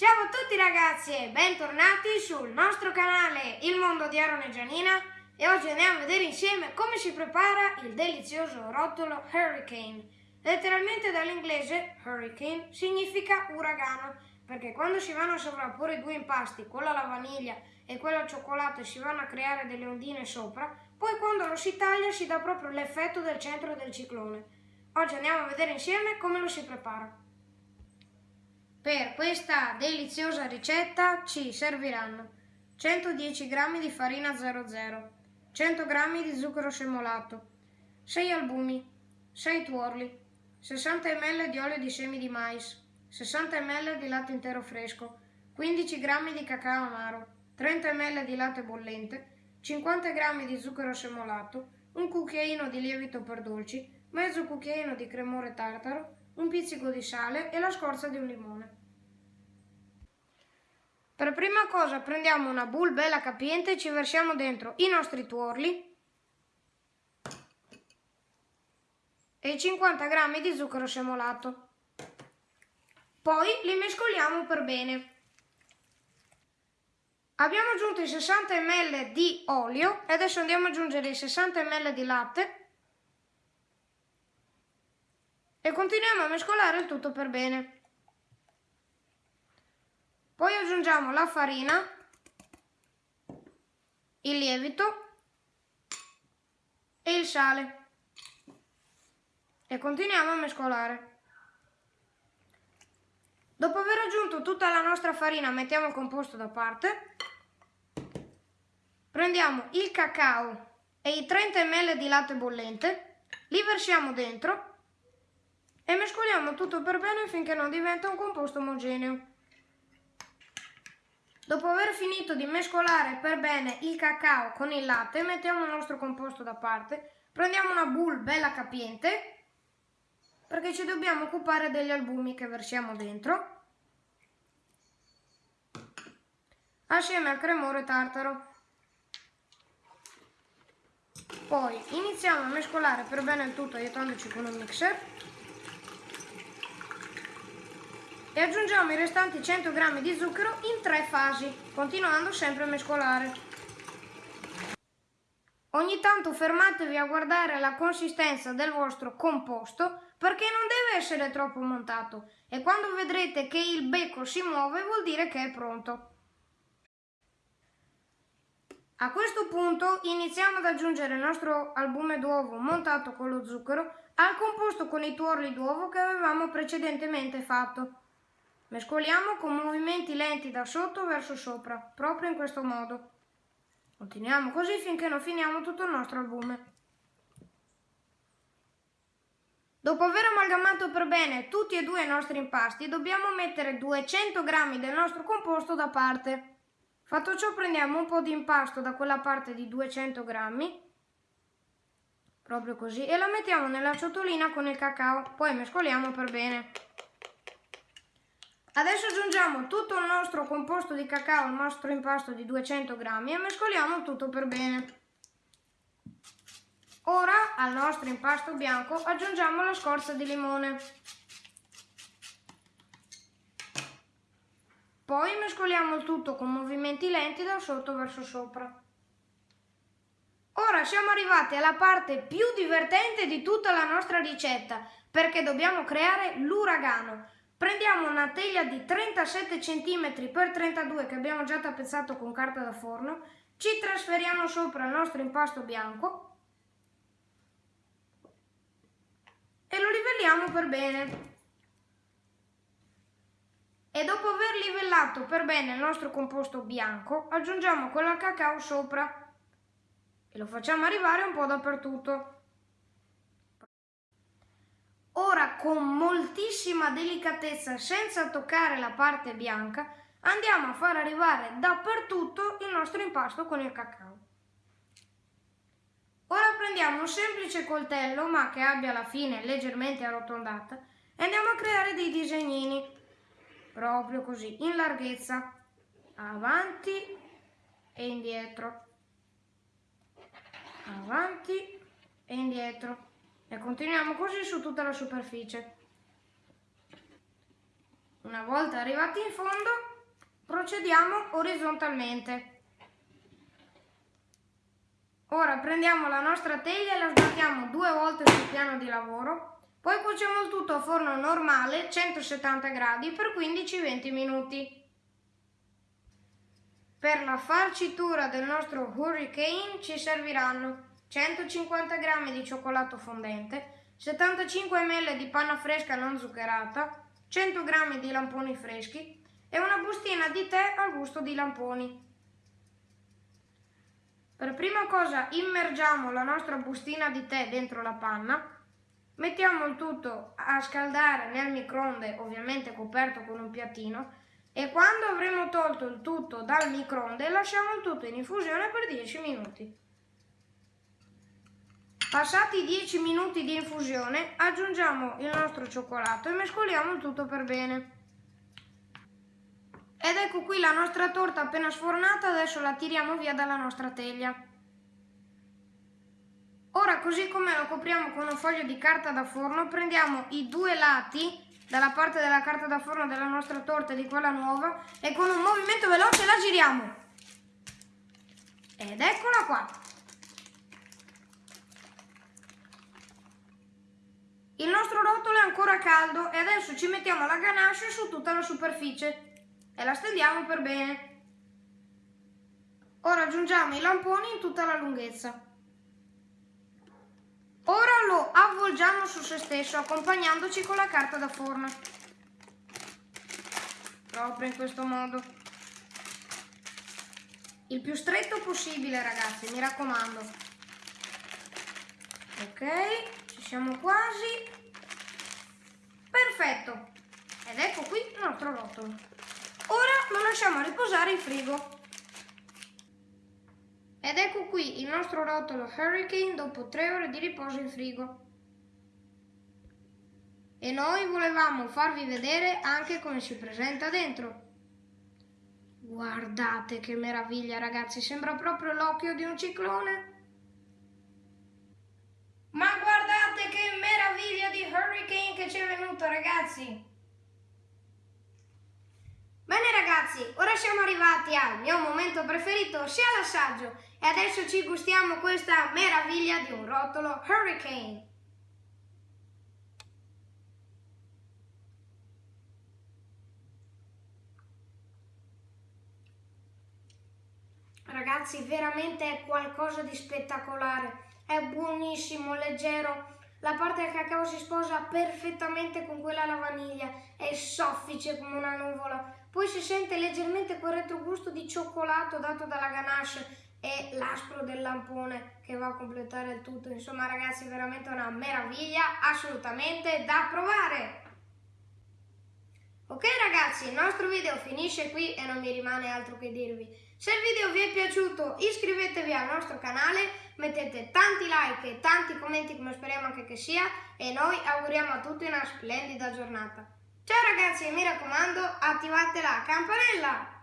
Ciao a tutti ragazzi e bentornati sul nostro canale Il Mondo di Aaron e Gianina e oggi andiamo a vedere insieme come si prepara il delizioso rotolo Hurricane. Letteralmente dall'inglese Hurricane significa uragano perché quando si vanno a sovrapporre due impasti, quello alla vaniglia e quello al cioccolato e si vanno a creare delle ondine sopra, poi quando lo si taglia si dà proprio l'effetto del centro del ciclone. Oggi andiamo a vedere insieme come lo si prepara. Per questa deliziosa ricetta ci serviranno 110 g di farina 00, 100 g di zucchero semolato, 6 albumi, 6 tuorli, 60 ml di olio di semi di mais, 60 ml di latte intero fresco, 15 g di cacao amaro, 30 ml di latte bollente, 50 g di zucchero semolato, un cucchiaino di lievito per dolci, mezzo cucchiaino di cremore tartaro, un pizzico di sale e la scorza di un limone. Per prima cosa prendiamo una bowl bella capiente e ci versiamo dentro i nostri tuorli e 50 g di zucchero semolato. Poi li mescoliamo per bene. Abbiamo aggiunto i 60 ml di olio e adesso andiamo ad aggiungere i 60 ml di latte e continuiamo a mescolare il tutto per bene. Poi aggiungiamo la farina, il lievito e il sale e continuiamo a mescolare. Dopo aver aggiunto tutta la nostra farina mettiamo il composto da parte, prendiamo il cacao e i 30 ml di latte bollente, li versiamo dentro e mescoliamo tutto per bene finché non diventa un composto omogeneo. Dopo aver finito di mescolare per bene il cacao con il latte, mettiamo il nostro composto da parte, prendiamo una bowl bella capiente, perché ci dobbiamo occupare degli albumi che versiamo dentro, assieme al cremore tartaro. Poi iniziamo a mescolare per bene il tutto aiutandoci con un mixer e aggiungiamo i restanti 100 g di zucchero in tre fasi, continuando sempre a mescolare. Ogni tanto fermatevi a guardare la consistenza del vostro composto perché non deve essere troppo montato e quando vedrete che il becco si muove vuol dire che è pronto. A questo punto iniziamo ad aggiungere il nostro albume d'uovo montato con lo zucchero al composto con i tuorli d'uovo che avevamo precedentemente fatto. Mescoliamo con movimenti lenti da sotto verso sopra, proprio in questo modo. Continuiamo così finché non finiamo tutto il nostro albume. Dopo aver amalgamato per bene tutti e due i nostri impasti, dobbiamo mettere 200 g del nostro composto da parte. Fatto ciò prendiamo un po' di impasto da quella parte di 200 g, proprio così, e la mettiamo nella ciotolina con il cacao, poi mescoliamo per bene. Adesso aggiungiamo tutto il nostro composto di cacao al nostro impasto di 200 grammi e mescoliamo tutto per bene. Ora al nostro impasto bianco aggiungiamo la scorza di limone. Poi mescoliamo il tutto con movimenti lenti da sotto verso sopra. Ora siamo arrivati alla parte più divertente di tutta la nostra ricetta perché dobbiamo creare l'uragano. Prendiamo una teglia di 37 cm x 32 che abbiamo già tappezzato con carta da forno, ci trasferiamo sopra il nostro impasto bianco e lo livelliamo per bene. E dopo aver livellato per bene il nostro composto bianco, aggiungiamo quello al cacao sopra e lo facciamo arrivare un po' dappertutto. Ora con moltissima delicatezza, senza toccare la parte bianca, andiamo a far arrivare dappertutto il nostro impasto con il cacao. Ora prendiamo un semplice coltello, ma che abbia la fine leggermente arrotondata, e andiamo a creare dei disegnini, proprio così, in larghezza, avanti e indietro, avanti e indietro. E continuiamo così su tutta la superficie. Una volta arrivati in fondo, procediamo orizzontalmente. Ora prendiamo la nostra teglia e la sbattiamo due volte sul piano di lavoro, poi cuociamo il tutto a forno normale 170 gradi per 15-20 minuti. Per la farcitura del nostro Hurricane ci serviranno 150 g di cioccolato fondente, 75 ml di panna fresca non zuccherata, 100 g di lamponi freschi e una bustina di tè al gusto di lamponi. Per prima cosa immergiamo la nostra bustina di tè dentro la panna, mettiamo il tutto a scaldare nel microonde, ovviamente coperto con un piattino, e quando avremo tolto il tutto dal microonde lasciamo il tutto in infusione per 10 minuti. Passati 10 minuti di infusione aggiungiamo il nostro cioccolato e mescoliamo tutto per bene. Ed ecco qui la nostra torta appena sfornata, adesso la tiriamo via dalla nostra teglia. Ora così come lo copriamo con un foglio di carta da forno, prendiamo i due lati dalla parte della carta da forno della nostra torta e di quella nuova e con un movimento veloce la giriamo. Ed eccola qua. Il nostro rotolo è ancora caldo e adesso ci mettiamo la ganache su tutta la superficie e la stendiamo per bene. Ora aggiungiamo i lamponi in tutta la lunghezza. Ora lo avvolgiamo su se stesso accompagnandoci con la carta da forno. Proprio in questo modo. Il più stretto possibile ragazzi, mi raccomando. Ok, ci siamo quasi. Perfetto. Ed ecco qui il nostro rotolo. Ora lo lasciamo riposare in frigo. Ed ecco qui il nostro rotolo Hurricane dopo tre ore di riposo in frigo. E noi volevamo farvi vedere anche come si presenta dentro. Guardate che meraviglia ragazzi, sembra proprio l'occhio di un ciclone. Ma guardate meraviglia di Hurricane che ci è venuto ragazzi! Bene ragazzi, ora siamo arrivati al mio momento preferito, sia l'assaggio, e adesso ci gustiamo questa meraviglia di un rotolo Hurricane. Ragazzi, veramente è qualcosa di spettacolare è buonissimo, leggero. La parte del cacao si sposa perfettamente con quella alla vaniglia, è soffice come una nuvola. Poi si sente leggermente quel retrogusto di cioccolato dato dalla ganache e l'aspro del lampone che va a completare il tutto. Insomma ragazzi, veramente una meraviglia, assolutamente da provare! Ok ragazzi, il nostro video finisce qui e non mi rimane altro che dirvi. Se il video vi è piaciuto iscrivetevi al nostro canale, mettete tanti like e tanti commenti come speriamo anche che sia e noi auguriamo a tutti una splendida giornata. Ciao ragazzi e mi raccomando attivate la campanella!